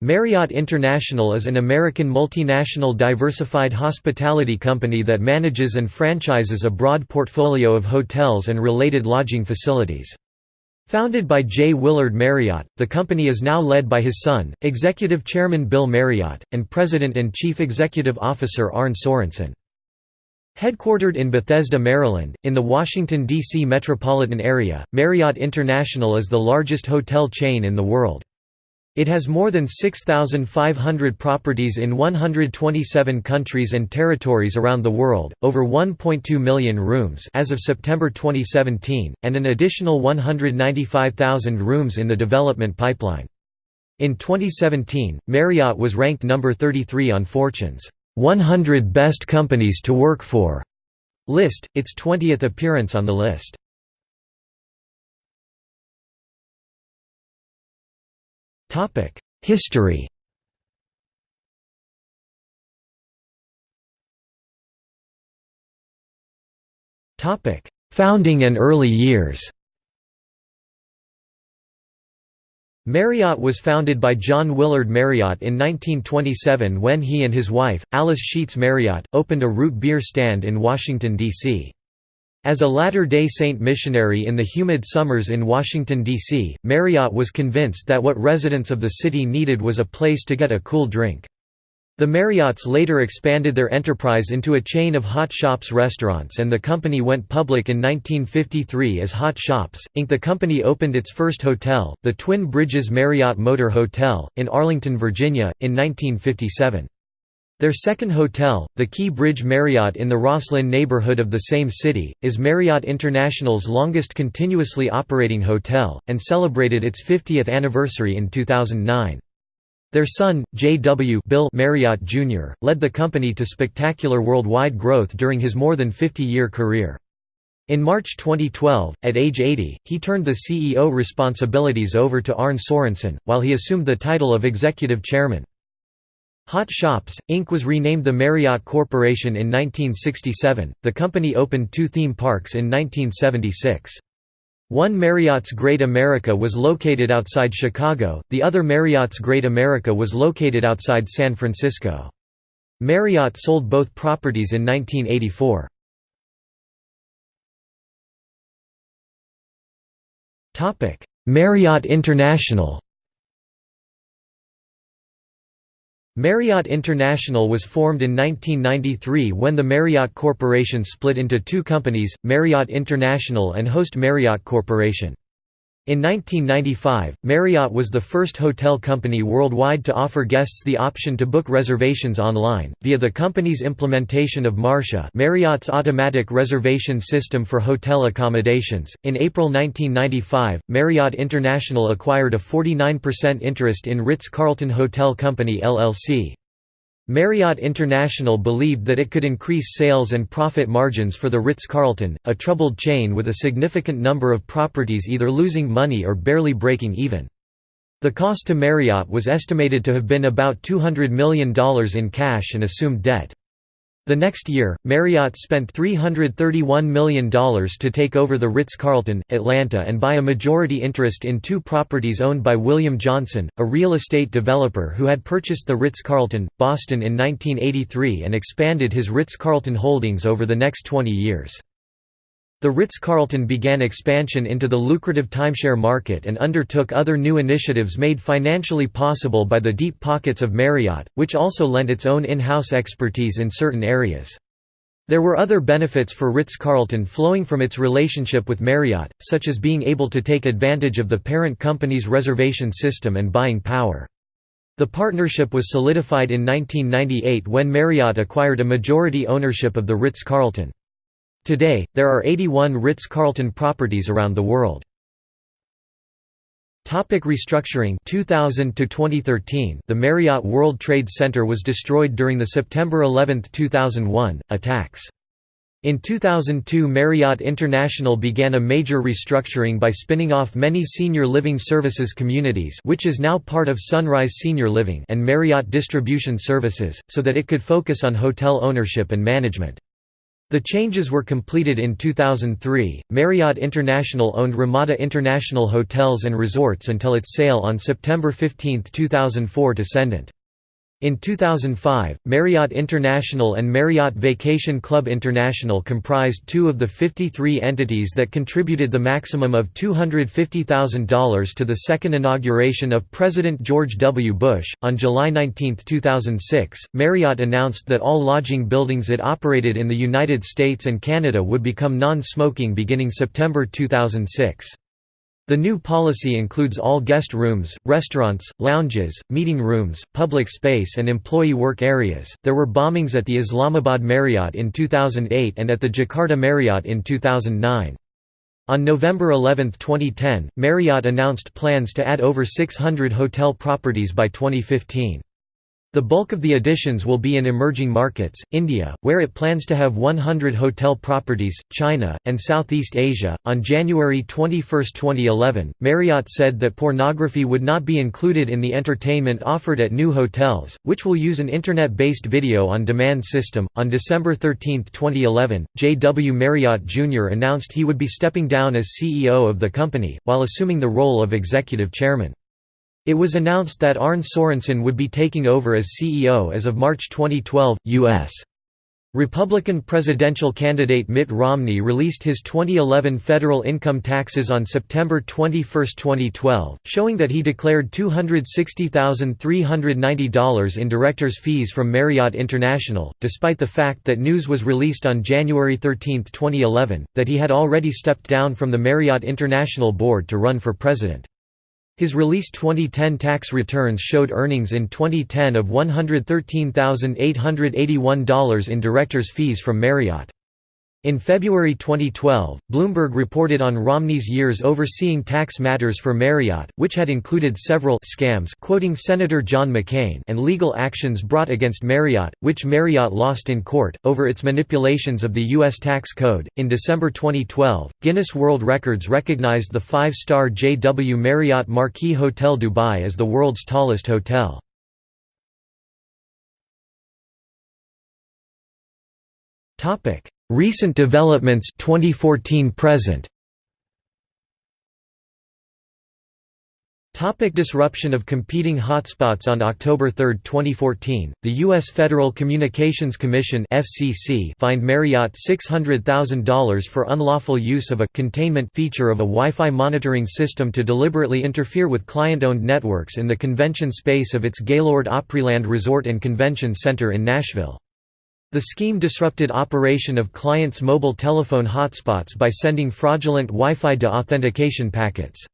Marriott International is an American multinational diversified hospitality company that manages and franchises a broad portfolio of hotels and related lodging facilities. Founded by J. Willard Marriott, the company is now led by his son, Executive Chairman Bill Marriott, and President and Chief Executive Officer Arne Sorenson. Headquartered in Bethesda, Maryland, in the Washington, D.C. metropolitan area, Marriott International is the largest hotel chain in the world. It has more than 6,500 properties in 127 countries and territories around the world, over 1.2 million rooms as of September 2017, and an additional 195,000 rooms in the development pipeline. In 2017, Marriott was ranked number 33 on Fortune's 100 Best Companies to Work For list, its 20th appearance on the list. History Founding and early years Marriott was founded by John Willard Marriott in 1927 when he and his wife, Alice Sheets Marriott, opened a root beer stand in Washington, D.C. As a Latter-day Saint missionary in the humid summers in Washington, D.C., Marriott was convinced that what residents of the city needed was a place to get a cool drink. The Marriotts later expanded their enterprise into a chain of Hot Shoppes restaurants and the company went public in 1953 as Hot Shoppes, Inc. The company opened its first hotel, the Twin Bridges Marriott Motor Hotel, in Arlington, Virginia, in 1957. Their second hotel, the Key Bridge Marriott in the Rosslyn neighborhood of the same city, is Marriott International's longest continuously operating hotel, and celebrated its 50th anniversary in 2009. Their son, J.W. Bill Marriott Jr., led the company to spectacular worldwide growth during his more than 50-year career. In March 2012, at age 80, he turned the CEO responsibilities over to Arne Sorenson, while he assumed the title of executive chairman. Hot Shoppes, Inc. was renamed the Marriott Corporation in 1967. The company opened two theme parks in 1976. One Marriott's Great America was located outside Chicago, the other Marriott's Great America was located outside San Francisco. Marriott sold both properties in 1984. Marriott International Marriott International was formed in 1993 when the Marriott Corporation split into two companies, Marriott International and Host Marriott Corporation. In 1995, Marriott was the first hotel company worldwide to offer guests the option to book reservations online, via the company's implementation of MARSHA Marriott's automatic reservation system for hotel accommodations. In April 1995, Marriott International acquired a 49% interest in Ritz-Carlton Hotel Company LLC. Marriott International believed that it could increase sales and profit margins for the Ritz-Carlton, a troubled chain with a significant number of properties either losing money or barely breaking even. The cost to Marriott was estimated to have been about $200 million in cash and assumed debt. The next year, Marriott spent $331 million to take over the Ritz-Carlton, Atlanta and buy a majority interest in two properties owned by William Johnson, a real estate developer who had purchased the Ritz-Carlton, Boston in 1983 and expanded his Ritz-Carlton holdings over the next 20 years. The Ritz-Carlton began expansion into the lucrative timeshare market and undertook other new initiatives made financially possible by the deep pockets of Marriott, which also lent its own in-house expertise in certain areas. There were other benefits for Ritz-Carlton flowing from its relationship with Marriott, such as being able to take advantage of the parent company's reservation system and buying power. The partnership was solidified in 1998 when Marriott acquired a majority ownership of the Ritz-Carlton. Today, there are 81 Ritz-Carlton properties around the world. Topic restructuring 2000 to 2013 The Marriott World Trade Center was destroyed during the September 11, 2001 attacks. In 2002 Marriott International began a major restructuring by spinning off many senior living services communities which is now part of Sunrise Senior Living and Marriott Distribution Services, so that it could focus on hotel ownership and management. The changes were completed in 2003. Marriott International owned Ramada International Hotels and Resorts until its sale on September 15, 2004 to Cendant. In 2005, Marriott International and Marriott Vacation Club International comprised two of the 53 entities that contributed the maximum of $250,000 to the second inauguration of President George W. Bush. On July 19, 2006, Marriott announced that all lodging buildings it operated in the United States and Canada would become non smoking beginning September 2006. The new policy includes all guest rooms, restaurants, lounges, meeting rooms, public space, and employee work areas. There were bombings at the Islamabad Marriott in 2008 and at the Jakarta Marriott in 2009. On November 11, 2010, Marriott announced plans to add over 600 hotel properties by 2015. The bulk of the additions will be in emerging markets, India, where it plans to have 100 hotel properties, China, and Southeast Asia. On January 21, 2011, Marriott said that pornography would not be included in the entertainment offered at new hotels, which will use an internet based video on demand system. On December 13, 2011, J. W. Marriott Jr. announced he would be stepping down as CEO of the company, while assuming the role of executive chairman. It was announced that Arne Sorenson would be taking over as CEO as of March 2012. U.S. Republican presidential candidate Mitt Romney released his 2011 federal income taxes on September 21, 2012, showing that he declared $260,390 in director's fees from Marriott International, despite the fact that news was released on January 13, 2011, that he had already stepped down from the Marriott International board to run for president. His released 2010 tax returns showed earnings in 2010 of $113,881 in director's fees from Marriott. In February 2012, Bloomberg reported on Romney's years overseeing tax matters for Marriott, which had included several scams quoting Senator John McCain and legal actions brought against Marriott, which Marriott lost in court, over its manipulations of the U.S. tax code. In December 2012, Guinness World Records recognized the five star JW Marriott Marquis Hotel Dubai as the world's tallest hotel. Topic Recent developments 2014 present Topic disruption of competing hotspots On October 3, 2014, the U.S. Federal Communications Commission FCC fined Marriott $600,000 for unlawful use of a «containment» feature of a Wi-Fi monitoring system to deliberately interfere with client-owned networks in the convention space of its Gaylord Opryland Resort and Convention Center in Nashville. The scheme disrupted operation of clients' mobile telephone hotspots by sending fraudulent Wi-Fi deauthentication packets.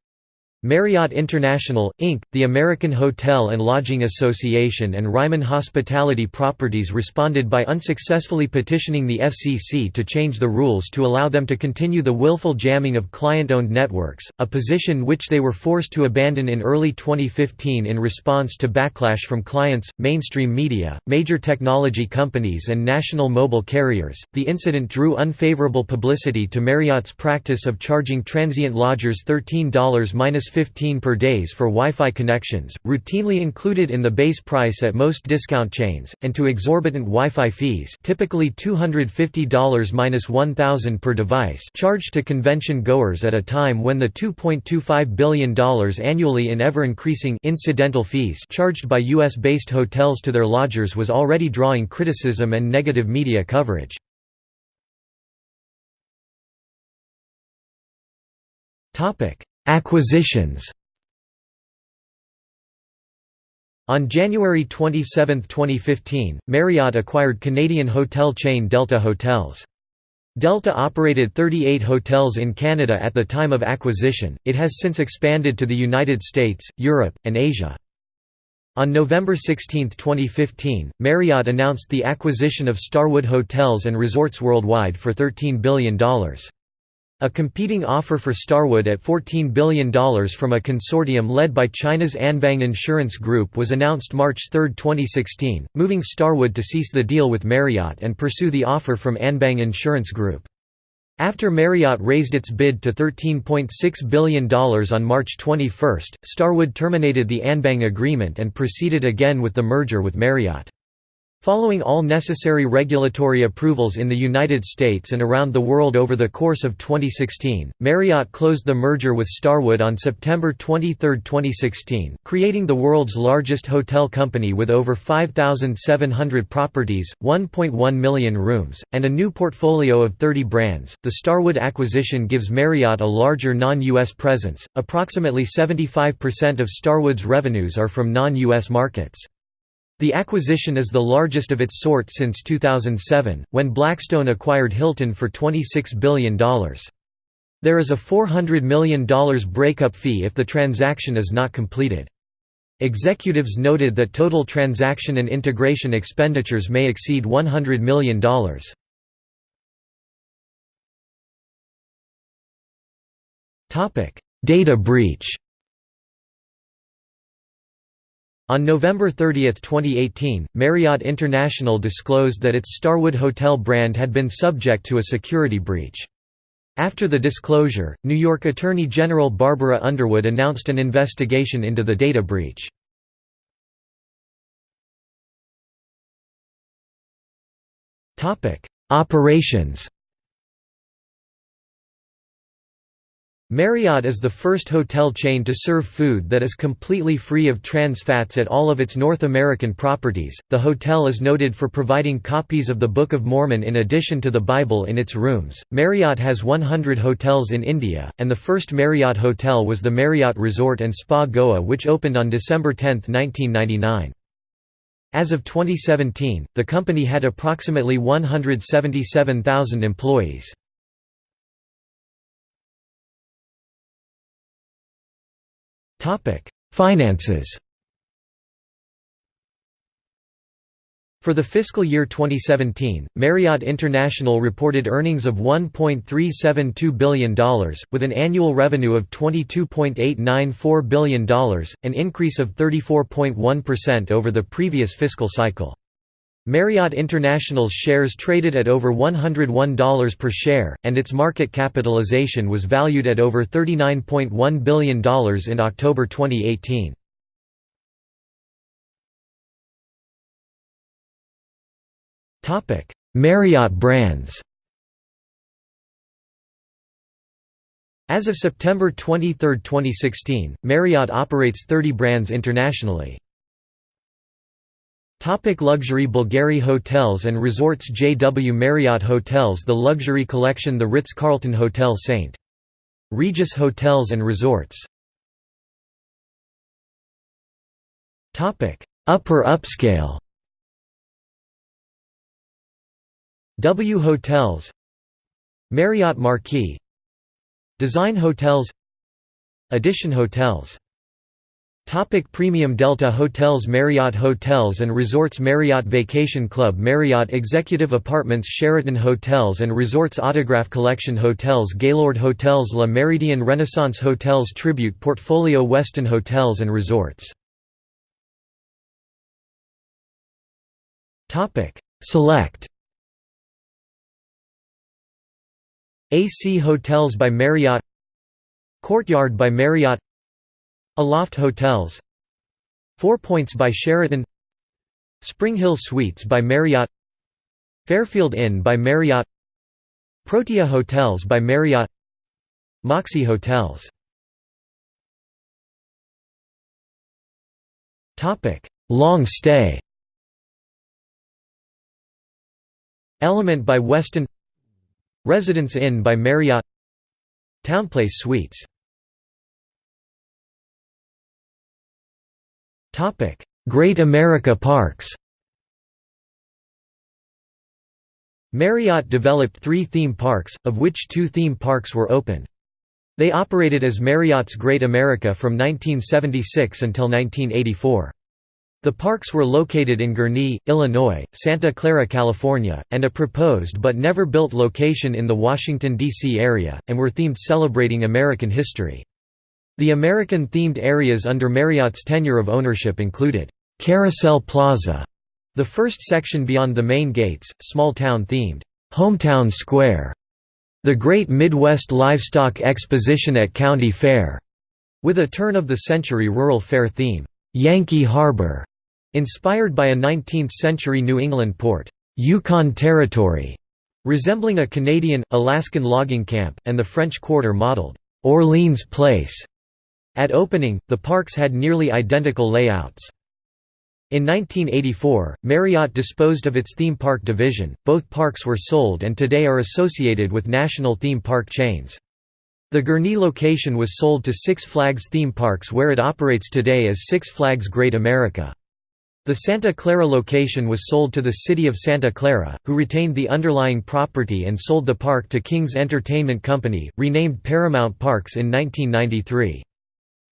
Marriott International, Inc., the American Hotel and Lodging Association and Ryman Hospitality Properties responded by unsuccessfully petitioning the FCC to change the rules to allow them to continue the willful jamming of client-owned networks, a position which they were forced to abandon in early 2015 in response to backlash from clients, mainstream media, major technology companies and national mobile carriers. The incident drew unfavorable publicity to Marriott's practice of charging transient lodgers $13 15 per days for Wi-Fi connections, routinely included in the base price at most discount chains, and to exorbitant Wi-Fi fees typically $250–1000 per device charged to convention goers at a time when the $2.25 billion annually in ever-increasing incidental fees charged by U.S.-based hotels to their lodgers was already drawing criticism and negative media coverage. Topic Acquisitions On January 27, 2015, Marriott acquired Canadian hotel chain Delta Hotels. Delta operated 38 hotels in Canada at the time of acquisition, it has since expanded to the United States, Europe, and Asia. On November 16, 2015, Marriott announced the acquisition of Starwood Hotels and Resorts Worldwide for $13 billion. A competing offer for Starwood at $14 billion from a consortium led by China's Anbang Insurance Group was announced March 3, 2016, moving Starwood to cease the deal with Marriott and pursue the offer from Anbang Insurance Group. After Marriott raised its bid to $13.6 billion on March 21, Starwood terminated the Anbang agreement and proceeded again with the merger with Marriott. Following all necessary regulatory approvals in the United States and around the world over the course of 2016, Marriott closed the merger with Starwood on September 23, 2016, creating the world's largest hotel company with over 5,700 properties, 1.1 million rooms, and a new portfolio of 30 brands. The Starwood acquisition gives Marriott a larger non US presence, approximately 75% of Starwood's revenues are from non US markets. The acquisition is the largest of its sort since 2007, when Blackstone acquired Hilton for $26 billion. There is a $400 million breakup fee if the transaction is not completed. Executives noted that total transaction and integration expenditures may exceed $100 million. Data breach on November 30, 2018, Marriott International disclosed that its Starwood Hotel brand had been subject to a security breach. After the disclosure, New York Attorney General Barbara Underwood announced an investigation into the data breach. Operations Marriott is the first hotel chain to serve food that is completely free of trans fats at all of its North American properties. The hotel is noted for providing copies of the Book of Mormon in addition to the Bible in its rooms. Marriott has 100 hotels in India, and the first Marriott hotel was the Marriott Resort and Spa Goa, which opened on December 10, 1999. As of 2017, the company had approximately 177,000 employees. Finances For the fiscal year 2017, Marriott International reported earnings of $1.372 billion, with an annual revenue of $22.894 billion, an increase of 34.1% over the previous fiscal cycle. Marriott International's shares traded at over $101 per share, and its market capitalization was valued at over $39.1 billion in October 2018. Marriott brands As of September 23, 2016, Marriott operates 30 brands internationally. Topic luxury Bulgari Hotels and Resorts JW Marriott Hotels The Luxury Collection The Ritz-Carlton Hotel St. Regis Hotels and Resorts Upper upscale W Hotels Marriott Marquis Design Hotels Edition Hotels Topic Premium Delta Hotels Marriott Hotels and Resorts Marriott Vacation Club Marriott Executive Apartments Sheraton Hotels and Resorts Autograph Collection Hotels Gaylord Hotels La Méridien Renaissance Hotels Tribute Portfolio Westin Hotels and Resorts. Select AC Hotels by Marriott Courtyard by Marriott Aloft Hotels. Four Points by Sheraton. Springhill Suites by Marriott. Fairfield Inn by Marriott. Protea Hotels by Marriott. Moxy Hotels. Long stay. Element by Westin Residence Inn by Marriott. Townplace Suites Great America Parks Marriott developed three theme parks, of which two theme parks were open. They operated as Marriott's Great America from 1976 until 1984. The parks were located in Gurnee, Illinois, Santa Clara, California, and a proposed but never built location in the Washington, D.C. area, and were themed celebrating American history. The American-themed areas under Marriott's tenure of ownership included, "'Carousel Plaza", the first section beyond the main gates, small-town themed, "'Hometown Square", the Great Midwest Livestock Exposition at County Fair, with a turn-of-the-century rural fair theme, "'Yankee Harbor", Inspired by a 19th-century New England port, Yukon Territory, resembling a Canadian, Alaskan logging camp, and the French Quarter modeled, Orleans Place. At opening, the parks had nearly identical layouts. In 1984, Marriott disposed of its theme park division, both parks were sold and today are associated with national theme park chains. The Gurnee location was sold to Six Flags theme parks where it operates today as Six Flags Great America. The Santa Clara location was sold to the City of Santa Clara, who retained the underlying property and sold the park to King's Entertainment Company, renamed Paramount Parks in 1993.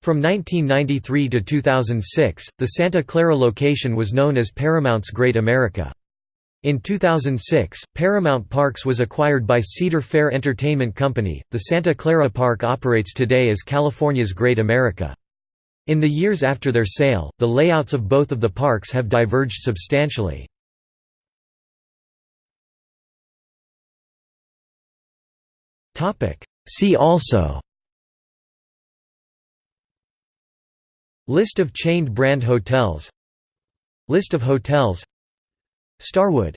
From 1993 to 2006, the Santa Clara location was known as Paramount's Great America. In 2006, Paramount Parks was acquired by Cedar Fair Entertainment Company. The Santa Clara Park operates today as California's Great America. In the years after their sale, the layouts of both of the parks have diverged substantially. See also List of chained brand hotels. List of hotels. Starwood